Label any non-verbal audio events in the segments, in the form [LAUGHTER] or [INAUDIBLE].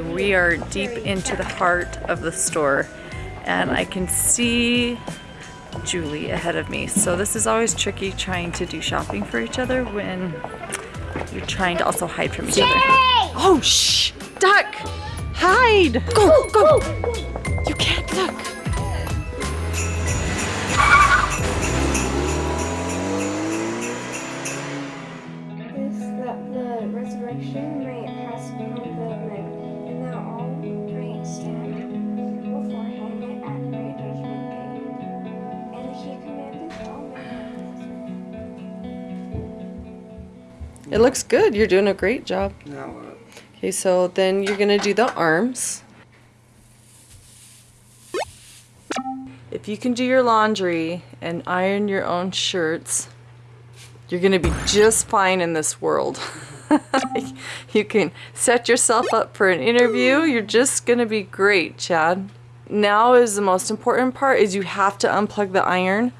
We are deep into the heart of the store and I can see Julie ahead of me. So this is always tricky trying to do shopping for each other when you're trying to also hide from each other. Oh, shh! Duck! Hide! Go, go! You can't duck. It looks good. You're doing a great job. Now what? Okay, so then you're gonna do the arms. If you can do your laundry and iron your own shirts, you're gonna be just fine in this world. [LAUGHS] you can set yourself up for an interview. You're just gonna be great, Chad. Now is the most important part is you have to unplug the iron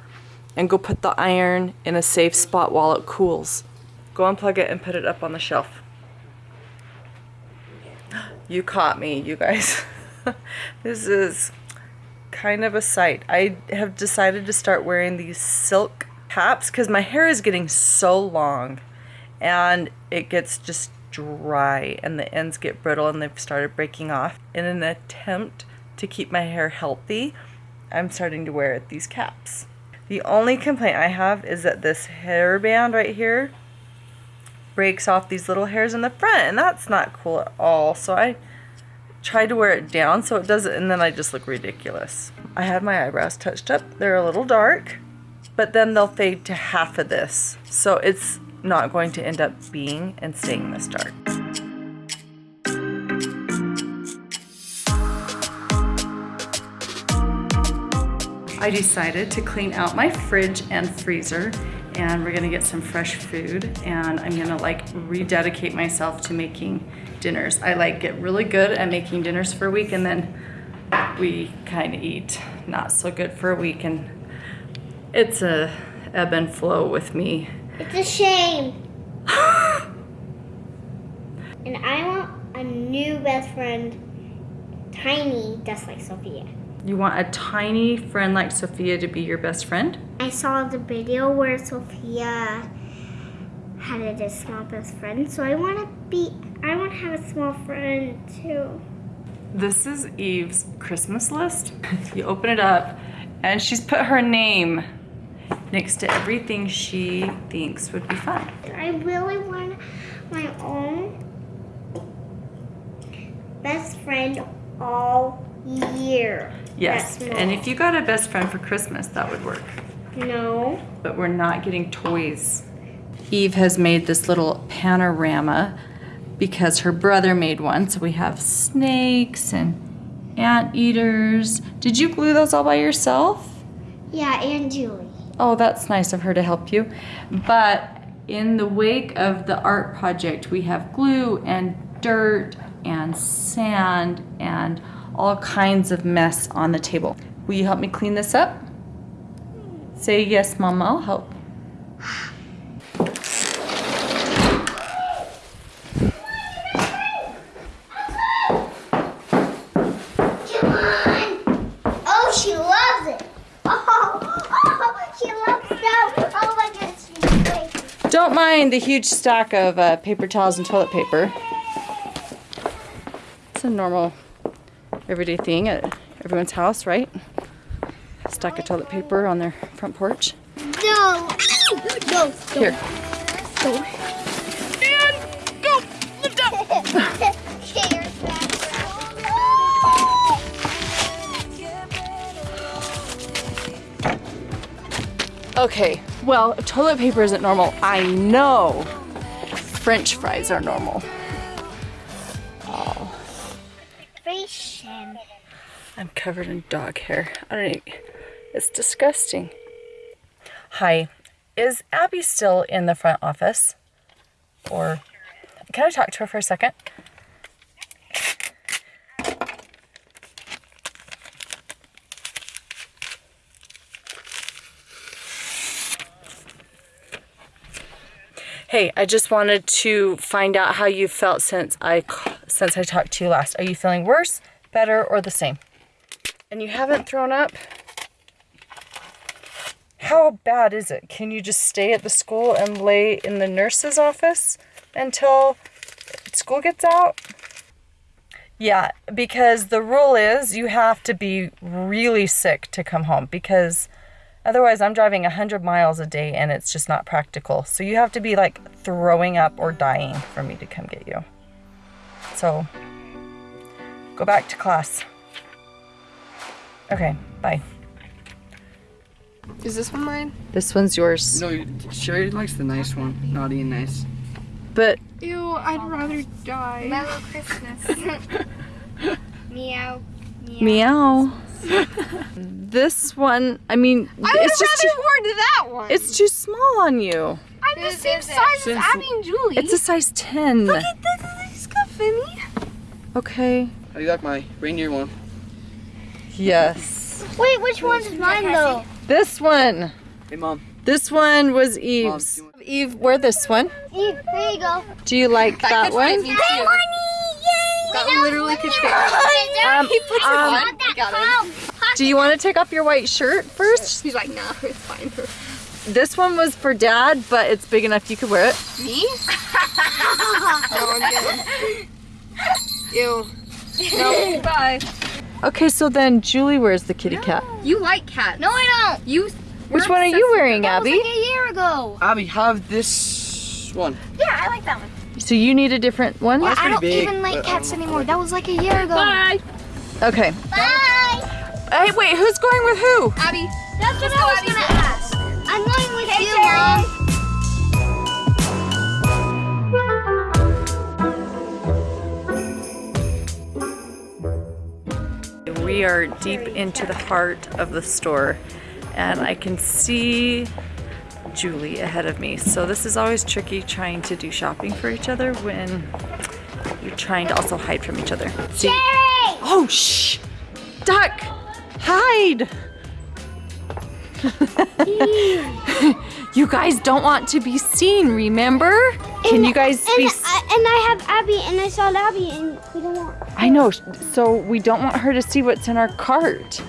and go put the iron in a safe spot while it cools. Go unplug it and put it up on the shelf. [GASPS] You caught me, you guys. [LAUGHS] this is kind of a sight. I have decided to start wearing these silk caps because my hair is getting so long and it gets just dry and the ends get brittle and they've started breaking off. In an attempt to keep my hair healthy, I'm starting to wear these caps. The only complaint I have is that this hairband right here breaks off these little hairs in the front and that's not cool at all. So I tried to wear it down so it doesn't and then I just look ridiculous. I had my eyebrows touched up. They're a little dark but then they'll fade to half of this. So it's not going to end up being and staying this dark. I decided to clean out my fridge and freezer and we're gonna get some fresh food and I'm gonna like rededicate myself to making dinners. I like get really good at making dinners for a week and then we kind of eat not so good for a week and it's a ebb and flow with me. It's a shame. [LAUGHS] and I want a new best friend, Tiny, just like Sophia. You want a tiny friend like Sophia to be your best friend? I saw the video where Sophia had a small best friend, so I want to be. I want to have a small friend too. This is Eve's Christmas list. [LAUGHS] You open it up and she's put her name next to everything she thinks would be fun. I really want my own best friend all year. Yes, and if you got a best friend for Christmas, that would work. no, But we're not getting toys. Eve has made this little panorama because her brother made one. So we have snakes and anteaters. Did you glue those all by yourself? yeah, and Julie. Oh, that's nice of her to help you. But in the wake of the art project, we have glue and dirt and sand and all kinds of mess on the table. Will you help me clean this up? Say yes, Mama, I'll help. Come on! Oh, she loves it. Oh, [LAUGHS] oh she loves that. Oh my goodness. Don't mind the huge stack of uh, paper towels and toilet paper. It's a normal, everyday thing at everyone's house, right? Stack of toilet paper on their front porch. No, no, Here. no. And go! Lift up! Okay, well, if toilet paper isn't normal, I know French fries are normal. Covered in dog hair. I don't even, it's disgusting. Hi, is Abby still in the front office? Or can I talk to her for a second? Hey, I just wanted to find out how you felt since I since I talked to you last. Are you feeling worse, better, or the same? And you haven't thrown up? How bad is it? Can you just stay at the school and lay in the nurse's office until school gets out? Yeah, because the rule is you have to be really sick to come home because otherwise I'm driving 100 miles a day and it's just not practical. So you have to be like throwing up or dying for me to come get you. So go back to class. Okay, bye. Is this one mine? This one's yours. No, Sherry likes the nice one. Naughty and nice. But Ew, I'd rather die. Mellow Christmas. [LAUGHS] Meow. meow. [LAUGHS] this one, I mean, I would it's just rather too, worn that one. it's too small on you. I'm the same is it? size as Abby and Julie. It's a size 10. Look at this. He's got Finny. Okay. How do you like my reindeer one? Yes. Wait, which one's mine though? This one. Hey, mom. This one was Eve's. do you want- Eve, wear this one. Eve, here you go. Do you like that could one? fit me too. That Yay! literally could fit me. Um, He puts it um, on. Got it. Do you want to take off your white shirt first? He's like, nah, it's fine. This one was for dad, but it's big enough you could wear it. Me? no, I'm good. Ew. No, bye. Okay, so then Julie wears the kitty cat. You like cats. No, I don't. You. Which one are you wearing, That was Abby? like a year ago. Abby, have this one. Yeah, I like that one. So you need a different one? That's I don't big, even like cats um, anymore. That was like a year ago. Bye. Okay. Bye. Hey, wait, who's going with who? Abby. That's what Let's I was Abby. gonna ask. I'm going with you, Mom. We are deep into the heart of the store and I can see Julie ahead of me. So this is always tricky trying to do shopping for each other when you're trying to also hide from each other. See? Cherry! Oh, shh! Duck! Hide! [LAUGHS] you guys don't want to be seen, remember? Can you guys be and I have Abby, and I saw Abby, and we don't want. I know. So we don't want her to see what's in our cart.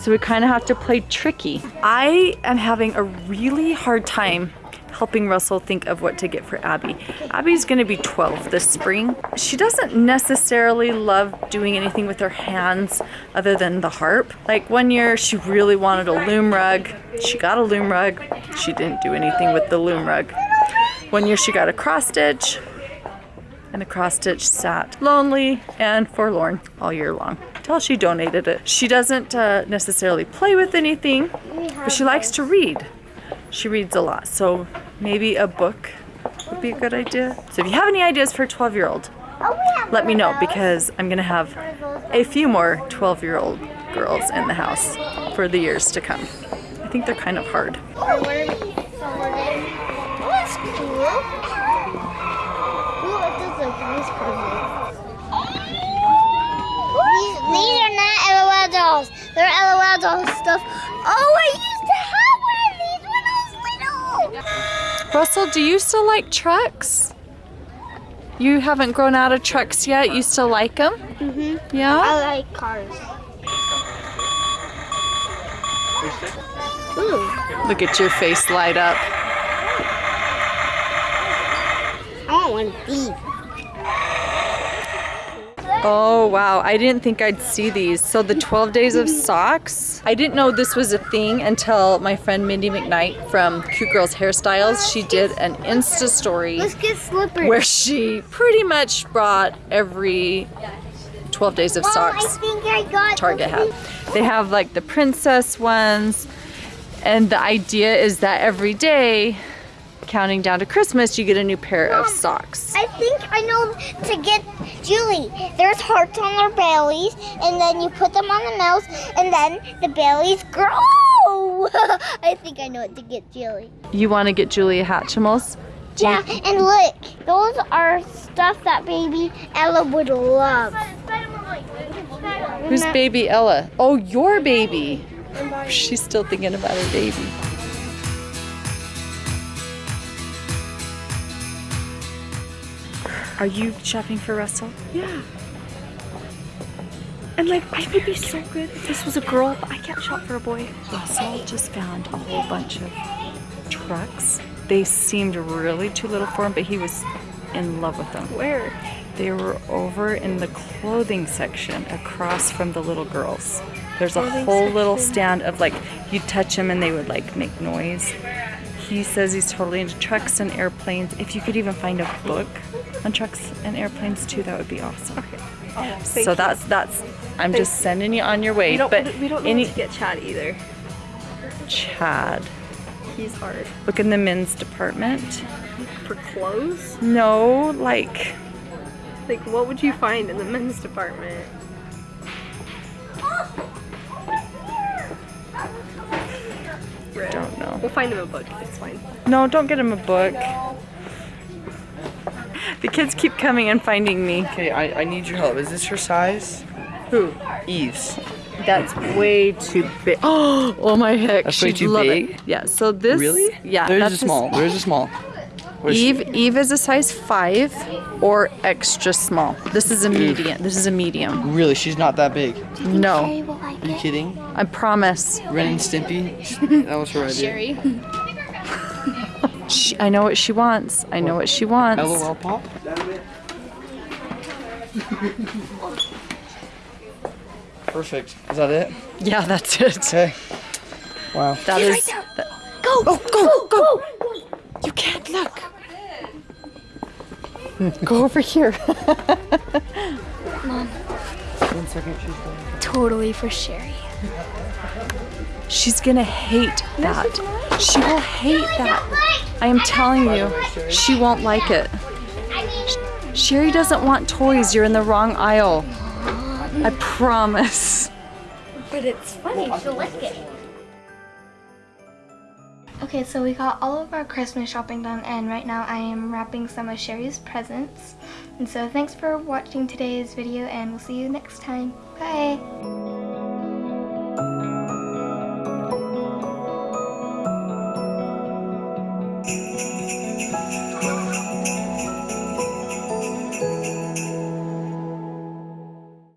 So we kind of have to play tricky. I am having a really hard time helping Russell think of what to get for Abby. Abby's going to be 12 this spring. She doesn't necessarily love doing anything with her hands other than the harp. Like one year she really wanted a loom rug. She got a loom rug. She didn't do anything with the loom rug. One year she got a cross stitch and the cross stitch sat lonely and forlorn all year long until she donated it. She doesn't uh, necessarily play with anything, but she likes to read. She reads a lot, so maybe a book would be a good idea. So if you have any ideas for a 12 year old, Oh, we have let me know because I'm gonna have One of those. a few more 12 year old girls in the house for the years to come. I think they're kind of hard. Dolls. They're LOL doll stuff. Oh, I used to have one of these when I was little. Russell, do you still like trucks? You haven't grown out of trucks yet. You still like them? Mm-hmm. Yeah? I like cars. Ooh, Look at your face light up. I want one of these. Oh wow, I didn't think I'd see these. So the 12 days of socks. I didn't know this was a thing until my friend Mindy McKnight from Cute Girls Hairstyles, she did an Insta story Let's get slippers. where she pretty much brought every 12 days of socks. I I Target had. They have like the princess ones, and the idea is that every day, counting down to Christmas, you get a new pair of socks. I think I know to get Julie. There's hearts on their bellies, and then you put them on the nose, and then the bellies grow. [LAUGHS] I think I know what to get Julie. You want to get Julia Hatchimals? Yeah, and look, those are stuff that baby Ella would love. Who's baby Ella? Oh, your baby. She's still thinking about her baby. Are you shopping for Russell? Yeah. And like, I would be so good if this was a girl, but I can't shop for a boy. Russell just found a whole bunch of trucks. They seemed really too little for him, but he was in love with them. Where? They were over in the clothing section across from the little girls. There's a Clothing whole little stand of like, you'd touch them and they would like make noise. He says he's totally into trucks and airplanes. If you could even find a book on trucks and airplanes too, that would be awesome. Oh, so that's that's. I'm just sending you on your way. we don't. but we don't what to get Chad either. Chad, He's hard look in the men's department. for clothes. No, like Like, what would you find in the men's department? don't know. We'll find him a book. It's fine. No, don't get him a book. The kids keep coming and finding me. Okay, I, I need your help. Is this her size? Who? Eve's. That's way too big. [GASPS] Oh, oh my heck. That's way she'd too love big? It. Yeah, so this. Really? Yeah. There's that's a small. There's a small. Where's she? Eve, Eve is a size five or extra small. This is a medium. This is a medium. Really, she's not that big. No, Sherry will like Are you kidding? I promise. Ren and Stimpy. that was her idea. Sherry. She, I know what she wants. I know what she wants. LOL pop. Perfect. Is that it? Yeah, that's it. Okay. Wow. That is. that- oh, go, go. You can't look. go over here. One second. She's going. Totally for Sherry. She's gonna hate that. She will hate that. I am telling you, she won't like it. Sherry doesn't want toys. You're in the wrong aisle. I promise. But it's funny, she'll like it. Okay, so we got all of our Christmas shopping done, and right now I am wrapping some of Sherry's presents. And so thanks for watching today's video, and we'll see you next time. Bye!